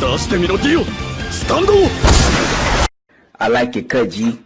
出してみろディオスタンド I like it, cut G.